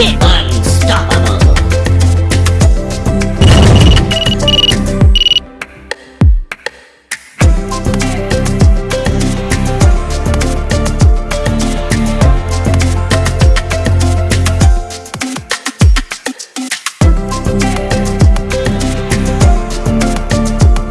Yeah.